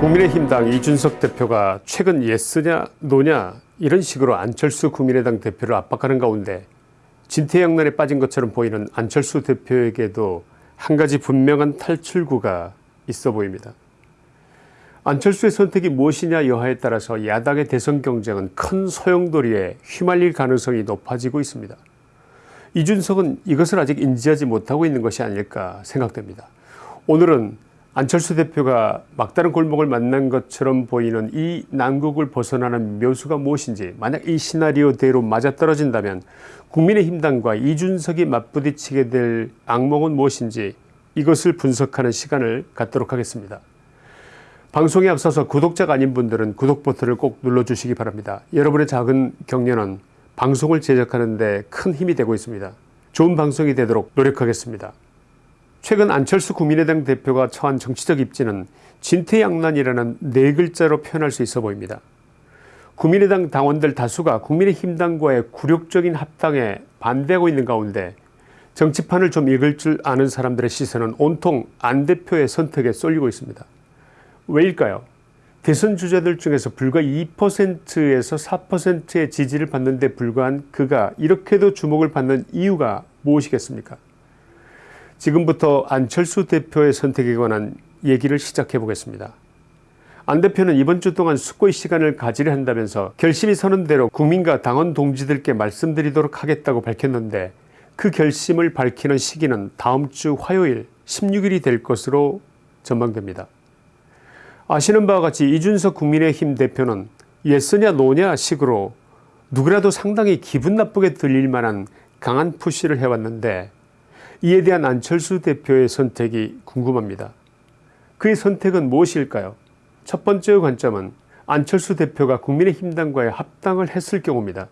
국민의힘당 이준석 대표가 최근 예스냐 노냐 이런 식으로 안철수 국민의당 대표를 압박하는 가운데 진퇴양난에 빠진 것처럼 보이는 안철수 대표에게도 한 가지 분명한 탈출구가 있어 보입니다. 안철수의 선택이 무엇이냐 여하에 따라서 야당의 대선 경쟁은 큰 소용돌이에 휘말릴 가능성이 높아지고 있습니다. 이준석은 이것을 아직 인지하지 못하고 있는 것이 아닐까 생각됩니다. 오늘은 안철수 대표가 막다른 골목을 만난 것처럼 보이는 이 난국을 벗어나는 묘수가 무엇인지 만약 이 시나리오대로 맞아떨어진다면 국민의힘당과 이준석이 맞부딪히게 될 악몽은 무엇인지 이것을 분석하는 시간을 갖도록 하겠습니다. 방송에 앞서서 구독자가 아닌 분들은 구독 버튼을 꼭 눌러주시기 바랍니다. 여러분의 작은 격려는 방송을 제작하는 데 큰 힘이 되고 있습니다. 좋은 방송이 되도록 노력하겠습니다. 최근 안철수 국민의당 대표가 처한 정치적 입지는 진퇴양난이라는 네 글자로 표현할 수 있어 보입니다. 국민의당 당원들 다수가 국민의힘당과의 굴욕적인 합당에 반대하고 있는 가운데 정치판을 좀 읽을 줄 아는 사람들의 시선은 온통 안 대표의 선택에 쏠리고 있습니다. 왜일까요? 대선 주자들 중에서 불과 2%에서 4%의 지지를 받는 데 불과한 그가 이렇게도 주목을 받는 이유가 무엇이겠습니까? 지금부터 안철수 대표의 선택에 관한 얘기를 시작해 보겠습니다. 안 대표는 이번 주 동안 숙고의 시간을 가지려 한다면서 결심이 서는 대로 국민과 당원 동지들께 말씀드리도록 하겠다고 밝혔는데 그 결심을 밝히는 시기는 다음 주 화요일 16일이 될 것으로 전망됩니다. 아시는 바와 같이 이준석 국민의힘 대표는 예스냐 노냐 식으로 누구라도 상당히 기분 나쁘게 들릴 만한 강한 푸시를 해왔는데 이에 대한 안철수 대표의 선택이 궁금합니다. 그의 선택은 무엇일까요? 첫 번째 관점은 안철수 대표가 국민의힘당과의 합당을 했을 경우입니다.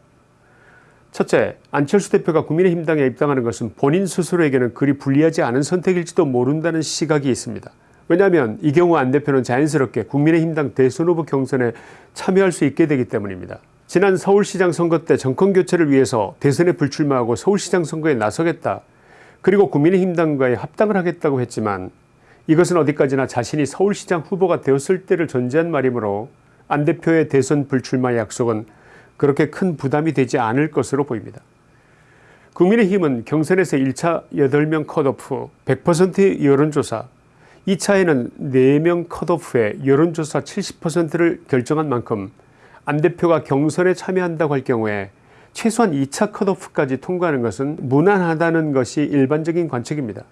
첫째, 안철수 대표가 국민의힘당에 입당하는 것은 본인 스스로에게는 그리 불리하지 않은 선택일지도 모른다는 시각이 있습니다. 왜냐하면 이 경우 안 대표는 자연스럽게 국민의힘당 대선 후보 경선에 참여할 수 있게 되기 때문입니다. 지난 서울시장 선거 때 정권교체를 위해서 대선에 불출마하고 서울시장 선거에 나서겠다. 그리고 국민의힘당과의 합당을 하겠다고 했지만 이것은 어디까지나 자신이 서울시장 후보가 되었을 때를 전제한 말이므로 안 대표의 대선 불출마 약속은 그렇게 큰 부담이 되지 않을 것으로 보입니다. 국민의힘은 경선에서 1차 8명 컷오프 100% 여론조사 2차에는 4명 컷오프에 여론조사 70%를 결정한 만큼 안 대표가 경선에 참여한다고 할 경우에 최소한 2차 컷오프까지 통과하는 것은 무난하다는 것이 일반적인 관측입니다.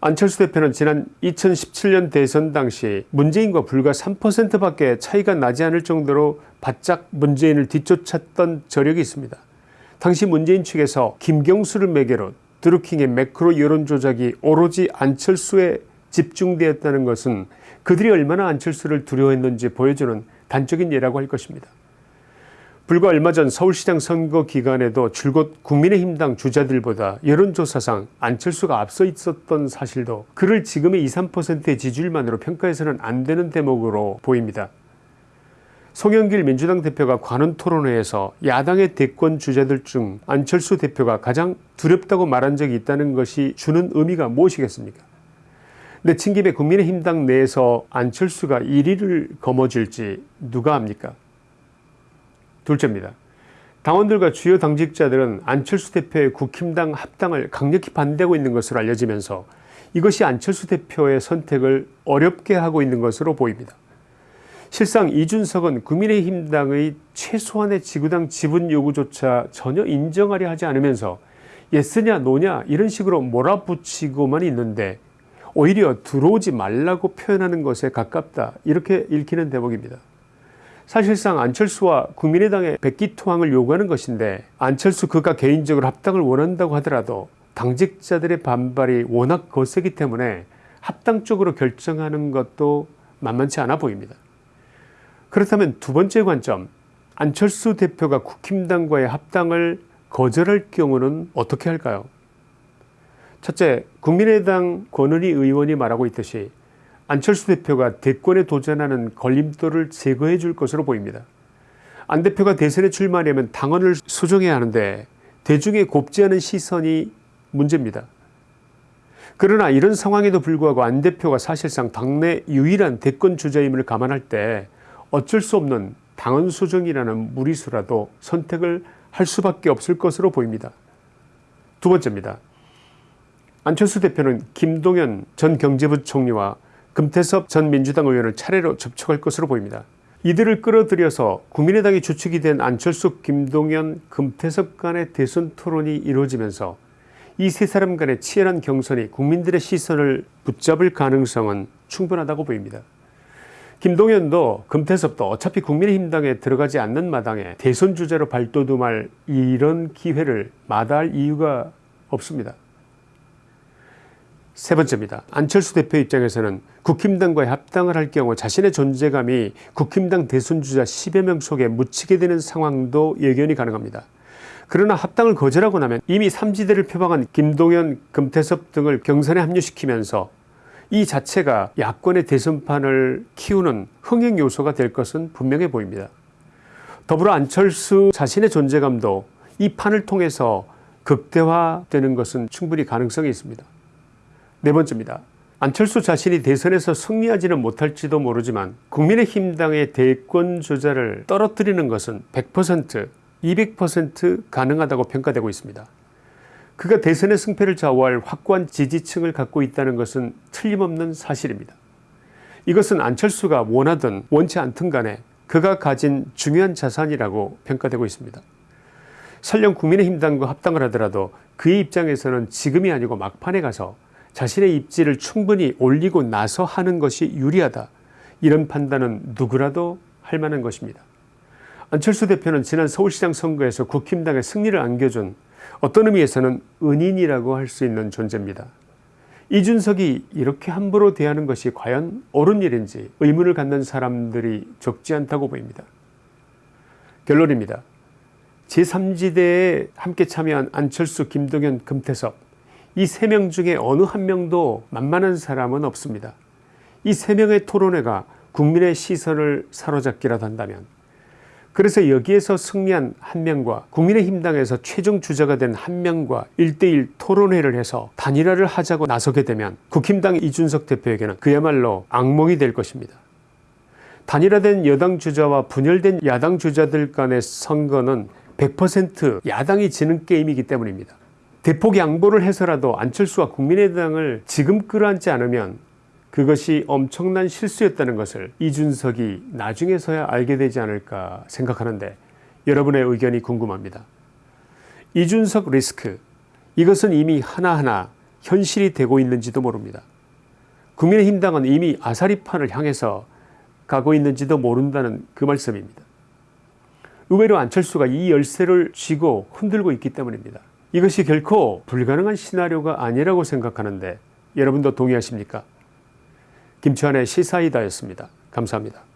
안철수 대표는 지난 2017년 대선 당시 문재인과 불과 3%밖에 차이가 나지 않을 정도로 바짝 문재인을 뒤쫓았던 저력이 있습니다. 당시 문재인 측에서 김경수를 매개로 드루킹의 매크로 여론조작이 오로지 안철수에 집중되었다는 것은 그들이 얼마나 안철수를 두려워했는지 보여주는 단적인 예라고 할 것입니다. 불과 얼마 전 서울시장 선거 기간에도 줄곧 국민의힘당 주자들보다 여론조사상 안철수가 앞서 있었던 사실도 그를 지금의 2, 3%의 지지율만으로 평가해서는 안 되는 대목으로 보입니다. 송영길 민주당 대표가 관훈 토론회에서 야당의 대권 주자들 중 안철수 대표가 가장 두렵다고 말한 적이 있다는 것이 주는 의미가 무엇이겠습니까? 내친 김에 국민의힘당 내에서 안철수가 1위를 거머쥘지 누가 압니까? 둘째입니다. 당원들과 주요 당직자들은 안철수 대표의 국힘당 합당을 강력히 반대하고 있는 것으로 알려지면서 이것이 안철수 대표의 선택을 어렵게 하고 있는 것으로 보입니다. 실상 이준석은 국민의힘당의 최소한의 지구당 지분 요구조차 전혀 인정하려 하지 않으면서 예스냐 노냐 이런 식으로 몰아붙이고만 있는데 오히려 들어오지 말라고 표현하는 것에 가깝다 이렇게 읽히는 대목입니다. 사실상 안철수와 국민의당의 백기투항을 요구하는 것인데 안철수 그가 개인적으로 합당을 원한다고 하더라도 당직자들의 반발이 워낙 거세기 때문에 합당 쪽으로 결정하는 것도 만만치 않아 보입니다. 그렇다면 두 번째 관점 안철수 대표가 국힘당과의 합당을 거절할 경우는 어떻게 할까요? 첫째 국민의당 권은희 의원이 말하고 있듯이 안철수 대표가 대권에 도전하는 걸림돌을 제거해 줄 것으로 보입니다. 안 대표가 대선에 출마하려면 당원을 수정해야 하는데 대중의 곱지 않은 시선이 문제입니다. 그러나 이런 상황에도 불구하고 안 대표가 사실상 당내 유일한 대권 주자임을 감안할 때 어쩔 수 없는 당헌 수정이라는 무리수라도 선택을 할 수밖에 없을 것으로 보입니다. 두 번째입니다. 안철수 대표는 김동연 전 경제부총리와 금태섭 전 민주당 의원을 차례로 접촉할 것으로 보입니다. 이들을 끌어들여서 국민의당이 주축이 된 안철수, 김동연, 금태섭 간의 대선 토론이 이루어지면서 이 세 사람 간의 치열한 경선이 국민들의 시선을 붙잡을 가능성은 충분하다고 보입니다. 김동연도 금태섭도 어차피 국민의힘당에 들어가지 않는 마당에 대선 주자로 발돋움할 이런 기회를 마다할 이유가 없습니다. 세 번째입니다. 안철수 대표 입장에서는 국힘당과의 합당을 할 경우 자신의 존재감이 국힘당 대선주자 10여 명 속에 묻히게 되는 상황도 예견이 가능합니다. 그러나 합당을 거절하고 나면 이미 삼지대를 표방한 김동연, 금태섭 등을 경선에 합류시키면서 이 자체가 야권의 대선판을 키우는 흥행 요소가 될 것은 분명해 보입니다. 더불어 안철수 자신의 존재감도 이 판을 통해서 극대화되는 것은 충분히 가능성이 있습니다. 네 번째입니다. 안철수 자신이 대선에서 승리하지는 못할지도 모르지만 국민의힘당의 대권 주자를 떨어뜨리는 것은 100% 200% 가능하다고 평가되고 있습니다. 그가 대선의 승패를 좌우할 확고한 지지층을 갖고 있다는 것은 틀림없는 사실입니다. 이것은 안철수가 원하든 원치 않든 간에 그가 가진 중요한 자산이라고 평가되고 있습니다. 설령 국민의힘당과 합당을 하더라도 그의 입장에서는 지금이 아니고 막판에 가서 자신의 입지를 충분히 올리고 나서 하는 것이 유리하다. 이런 판단은 누구라도 할 만한 것입니다. 안철수 대표는 지난 서울시장 선거에서 국힘당에 승리를 안겨준 어떤 의미에서는 은인이라고 할 수 있는 존재입니다. 이준석이 이렇게 함부로 대하는 것이 과연 옳은 일인지 의문을 갖는 사람들이 적지 않다고 보입니다. 결론입니다. 제3지대에 함께 참여한 안철수, 김동연, 금태섭 이 세 명 중에 어느 한 명도 만만한 사람은 없습니다. 이 세 명의 토론회가 국민의 시선을 사로잡기라도 한다면 그래서 여기에서 승리한 한 명과 국민의힘 당에서 최종 주자가 된 한 명과 1대1 토론회를 해서 단일화를 하자고 나서게 되면 국힘당 이준석 대표에게는 그야말로 악몽이 될 것입니다. 단일화된 여당 주자와 분열된 야당 주자들 간의 선거는 100% 야당이 지는 게임이기 때문입니다. 대폭 양보를 해서라도 안철수와 국민의당을 지금 끌어안지 않으면 그것이 엄청난 실수였다는 것을 이준석이 나중에서야 알게 되지 않을까 생각하는데 여러분의 의견이 궁금합니다. 이준석 리스크 이것은 이미 하나하나 현실이 되고 있는지도 모릅니다. 국민의힘당은 이미 아사리판을 향해서 가고 있는지도 모른다는 그 말씀입니다. 의외로 안철수가 이 열쇠를 쥐고 흔들고 있기 때문입니다. 이것이 결코 불가능한 시나리오가 아니라고 생각하는데 여러분도 동의하십니까? 김치환의 시사이다였습니다. 감사합니다.